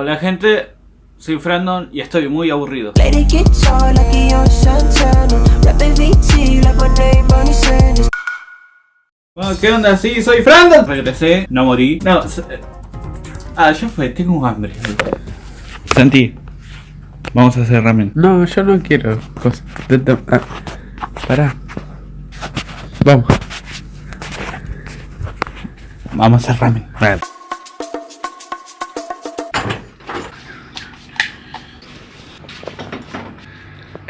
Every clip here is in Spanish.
Hola gente, soy Frandon y estoy muy aburrido. Bueno, ¿qué onda? Sí, soy Frandon. Regresé, no morí. No, eh, ah, ya fue, tengo hambre. Santi, vamos a hacer ramen. No, yo no quiero cosas. Ah, pará. Vamos. Vamos a hacer ramen.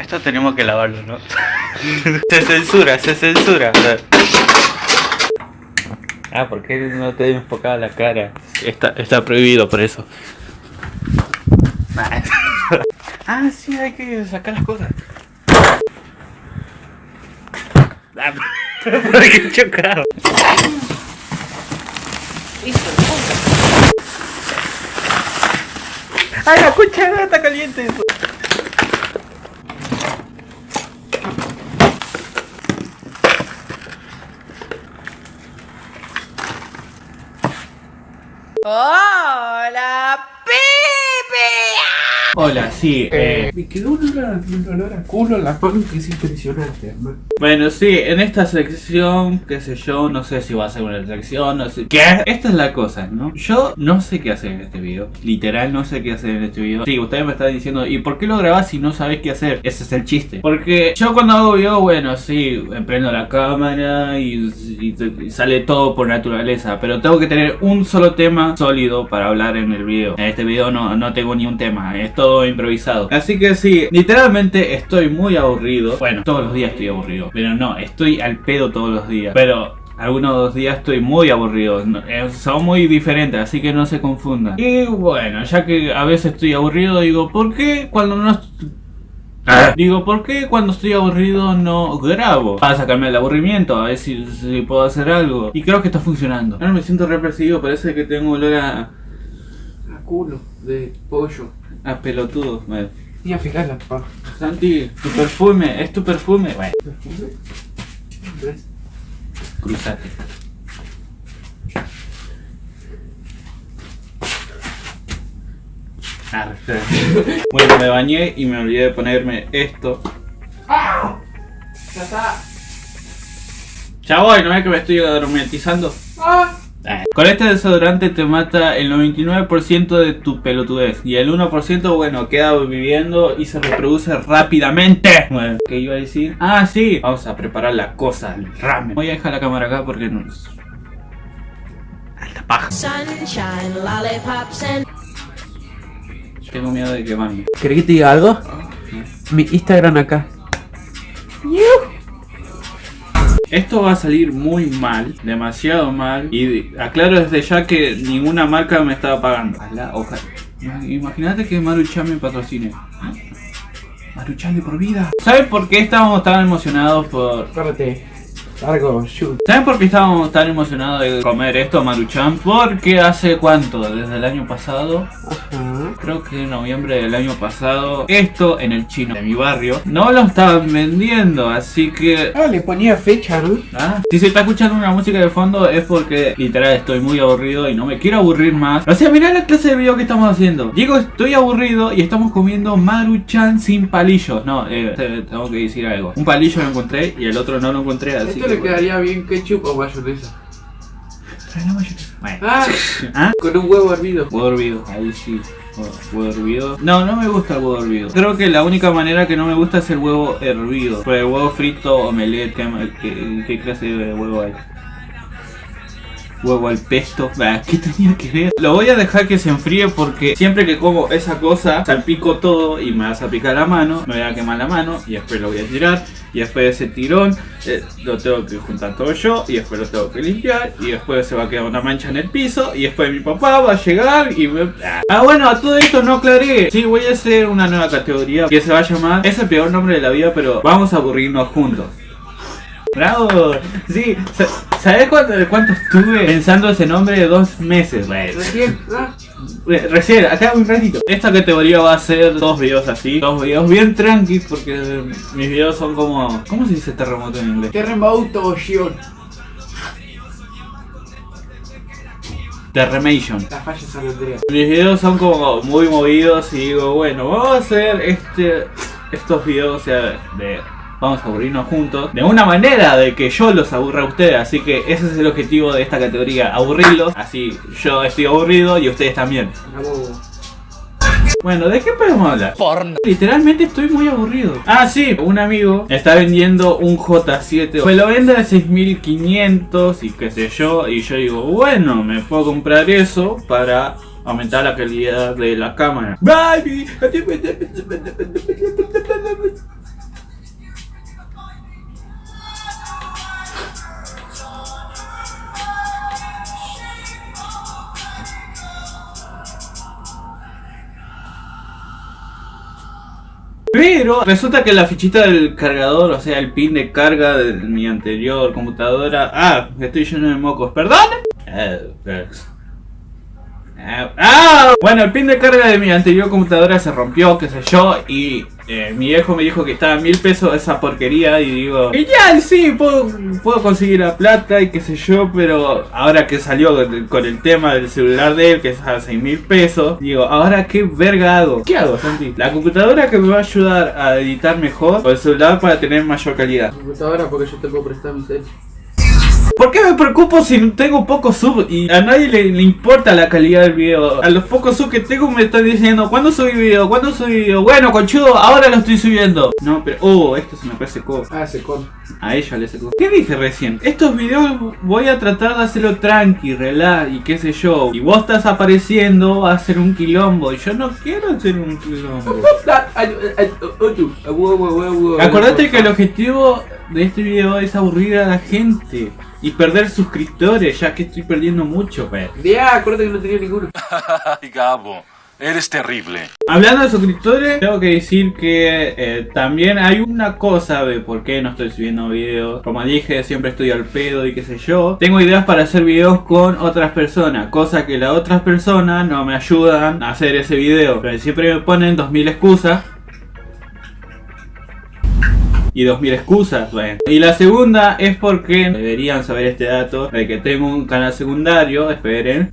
Esto tenemos que lavarlo, ¿no? se censura, se censura. Ah, ¿por qué no te he enfocado la cara? Está, está prohibido por eso. ah, sí, hay que sacar las cosas. Ah, ¿Por qué chocado? ¡Ay, la cuchara está caliente! Eso. Hola, Pepe. Hola, sí. Eh, me quedó un olor, a culo en la mano que es impresionante, hermano. Bueno, sí, en esta sección, qué sé yo, no sé si va a ser una sección, no sé. ¿Qué? Esta es la cosa, ¿no? Yo no sé qué hacer en este video. Literal, no sé qué hacer en este video. Sí, ustedes me están diciendo, ¿y por qué lo grabás si no sabes qué hacer? Ese es el chiste. Porque yo cuando hago video, bueno, sí, prendo la cámara y, sale todo por naturaleza. Pero tengo que tener un solo tema sólido para hablar en el video. En este video no, no tengo ni un tema. Esto todo improvisado. Así que sí, literalmente estoy muy aburrido. Bueno, todos los días estoy aburrido. Pero no, estoy al pedo todos los días. Pero algunos días estoy muy aburrido, eh, son muy diferentes, así que no se confundan. Y bueno, ya que a veces estoy aburrido, digo, ¿por qué cuando no... Ah. Digo, ¿por qué cuando estoy aburrido no grabo? Para sacarme el aburrimiento, a ver si, puedo hacer algo. Y creo que está funcionando. Ahora me siento represivo, parece que tengo olor a... Culo de pollo. A ah, pelotudo. Y a fijarla, pa. Santi, tu perfume, es tu perfume. Bueno. ¿Perfume? Cruzate. Bueno, me bañé y me olvidé de ponerme esto. ¡Ah! Ya está. Ya voy, ¿no es que me estoy aromatizando? ¡Ah! Eh, con este desodorante te mata el 99% de tu pelotudez Y el 1% bueno queda viviendo y se reproduce rápidamente. Bueno, ¿qué iba a decir? Ah, sí, vamos a preparar la cosa, el ramen. Voy a dejar la cámara acá porque no... Alta paja. Tengo miedo de quemarme ¿Querés que te diga algo? Mi Instagram acá esto va a salir muy mal, demasiado mal. Y aclaro desde ya que ninguna marca me estaba pagando. Ojalá, Imagínate que Maruchan me patrocine. Maruchan de por vida. ¿Sabes por qué estábamos tan emocionados por... Córrete. Largo, shoot. ¿Saben por qué estábamos tan emocionados de comer esto, Maruchan? Porque hace cuánto, desde el año pasado, creo que en noviembre del año pasado, esto en el chino de mi barrio, no lo estaban vendiendo, así que... Ah, le ponía fecha, ¿no? Ah, si se está escuchando una música de fondo es porque literal estoy muy aburrido y no me quiero aburrir más. O sea, mirá la clase de video que estamos haciendo. Digo, estoy aburrido y estamos comiendo Maruchan sin palillos. No, eh, tengo que decir algo. Un palillo lo encontré y el otro no lo encontré, así le quedaría bien ketchup o mayonesa. Trae la mayonesa. Ah, ¿Ah? Con un huevo hervido. Huevo hervido, ahí sí. Huevo hervido. No, no me gusta el huevo hervido. Creo que la única manera que no me gusta es el huevo hervido. Pero el huevo frito, omelette, ¿qué, qué clase de huevo hay? Huevo al pesto. ¿Qué tenía que ver? Lo voy a dejar que se enfríe porque siempre que como esa cosa salpico todo y me vas a picar la mano, me voy a quemar la mano y después lo voy a tirar y después de ese tirón eh, lo tengo que juntar todo yo y después lo tengo que limpiar y después se va a quedar una mancha en el piso y después mi papá va a llegar y me... Ah bueno, a todo esto no aclaré. Sí, voy a hacer una nueva categoría que se va a llamar, es el peor nombre de la vida pero vamos a aburrirnos juntos. Bravo, sí, ¿sabes cuánto, cuánto estuve pensando ese nombre de dos meses? Recién, ¿ah? Recién, acá un ratito. Esta categoría va a ser dos videos así, dos videos bien tranquilos porque mis videos son como... ¿Cómo se dice terremoto en inglés? Terremoto, Terramation. La falla. Mis videos son como muy movidos y digo, bueno, vamos a hacer este, estos videos o sea, de vamos a aburrirnos juntos de una manera de que yo los aburra a ustedes. Así que ese es el objetivo de esta categoría, aburrirlos. Así yo estoy aburrido y ustedes también. Bueno, ¿de qué podemos hablar? Porno. Literalmente estoy muy aburrido. Ah, sí, un amigo está vendiendo un J7. Me lo vende a 6500 y qué sé yo. Y yo digo, bueno, me puedo comprar eso para aumentar la calidad de la cámara. Baby. Resulta que la fichita del cargador, o sea, el pin de carga de mi anterior computadora. Ah, estoy lleno de mocos, perdón. Eh, eh. Ah, bueno, el pin de carga de mi anterior computadora se rompió, qué sé yo, y eh, mi viejo me dijo que estaba a mil pesos esa porquería y digo, genial, sí, puedo, puedo conseguir la plata y qué sé yo, pero ahora que salió con, el tema del celular de él, que es a seis mil pesos, digo, ahora qué verga hago. ¿Qué hago, Santi? La computadora que me va a ayudar a editar mejor o el celular para tener mayor calidad. Computadora porque yo te puedo prestar mi cel. ¿Por qué me preocupo si tengo pocos sub y a nadie le, le importa la calidad del video? A los pocos sub que tengo me están diciendo, ¿cuándo subí video? ¿Cuándo subí video? Bueno, conchudo, ahora lo estoy subiendo. No, pero, oh, esto se me resecó. Ah, ese con. A ella le secó. ¿Qué dije recién? Estos videos voy a tratar de hacerlo tranqui, relax y qué sé yo. Y vos estás apareciendo a hacer un quilombo. Y yo no quiero hacer un quilombo. Acordate que el objetivo de este video es aburrir a la gente. Y perder suscriptores, ya que estoy perdiendo mucho, pues. Ya, acuérdate que no tenía ninguno. Ay, Gabo, eres terrible. Hablando de suscriptores, tengo que decir que eh, también hay una cosa de por qué no estoy subiendo videos. Como dije, siempre estoy al pedo y qué sé yo. Tengo ideas para hacer videos con otras personas, cosa que las otras personas no me ayudan a hacer ese video. Pero siempre me ponen 2000 excusas. Y 2000 excusas, bueno. Y la segunda es porque deberían saber este dato de que tengo un canal secundario, esperen.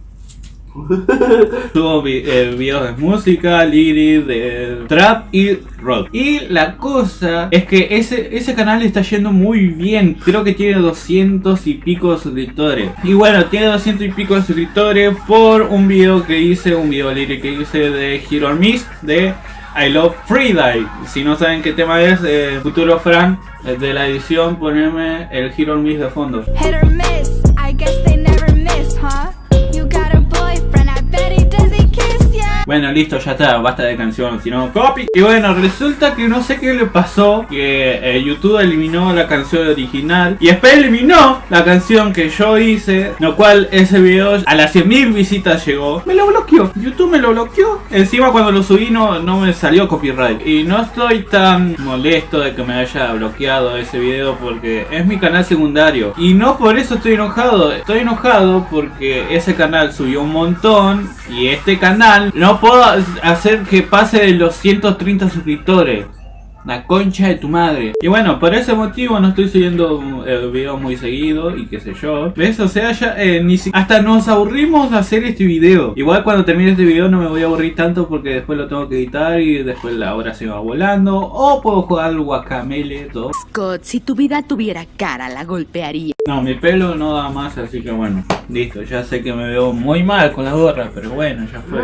Subo eh, videos de música, lyric, de trap y rock. Y la cosa es que ese, ese canal está yendo muy bien. Creo que tiene 200 y pico de suscriptores. Y bueno, tiene 200 y pico de suscriptores por un video que hice, un video lyric que hice de Hero Miss de I Love Freedie. Si no saben qué tema es, eh, Futuro Frank eh, de la edición, poneme el Hero Miss de fondo. Miss, Bueno, listo, ya está, basta de canción, si no, copy. Y bueno, resulta que no sé qué le pasó, que eh, YouTube eliminó la canción original y después eliminó la canción que yo hice, lo cual ese video a las 100.000 visitas llegó. Me lo bloqueó, YouTube me lo bloqueó. Encima cuando lo subí no, no me salió copyright. Y no estoy tan molesto de que me haya bloqueado ese video porque es mi canal secundario. Y no por eso estoy enojado, estoy enojado porque ese canal subió un montón y este canal no puedo hacer que pase de los 130 suscriptores. La concha de tu madre. Y bueno, por ese motivo no estoy subiendo eh, videos muy seguido y qué sé yo. ¿Ves? O sea, ya eh, ni si- hasta nos aburrimos de hacer este video. Igual cuando termine este video no me voy a aburrir tanto porque después lo tengo que editar y después la hora se va volando. O puedo jugar al guacamele, todo. Scott, si tu vida tuviera cara, la golpearía. No, mi pelo no da más, así que bueno, listo. Ya sé que me veo muy mal con la gorra, pero bueno, ya fue.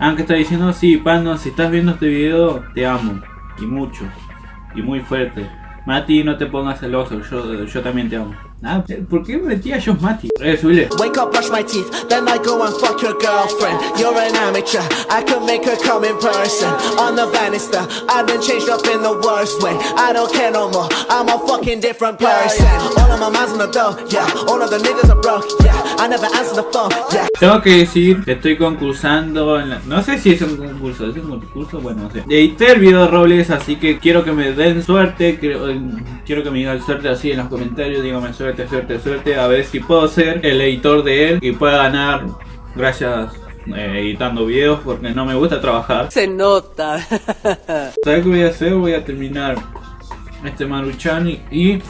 Aunque está diciendo, sí, Pando, si estás viendo este video, te amo. Y mucho. Y muy fuerte. Mati, no te pongas celoso, yo, yo también te amo. Ah, ¿por qué me metí a Josh Mati? Eh, subile. Wake up, brush my teeth, then I go and fuck your girlfriend. You're an amateur, I can make her come in person. On the banister, I've been changed up in the worst way. I don't care no more, I'm a fucking different person. All of my minds on the door, yeah. All of the niggas are broke, yeah. Tengo que decir que estoy concursando en la- No sé si es un concurso, ¿es un concurso? Bueno, no sé. Edité el video de Robles, así que quiero que me den suerte. Quiero, eh, quiero que me digan suerte así en los comentarios. Dígame suerte, suerte, suerte. A ver si puedo ser el editor de él y pueda ganar gracias eh, editando videos porque no me gusta trabajar. Se nota. ¿Sabes qué voy a hacer? Voy a terminar este Maruchan y...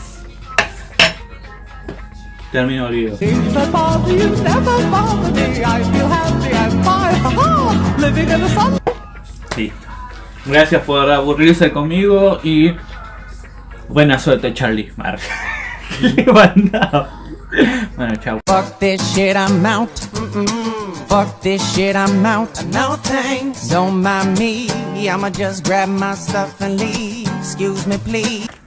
in the sun. Listo. Gracias por aburrirse conmigo y buena suerte Charlie. Mar. Le mandaba. bueno, chao. Fuck this shit, I'm out. Fuck this shit, I'm out. No thanks. Don't mind me. I'ma just grab my stuff and leave. Excuse me, please.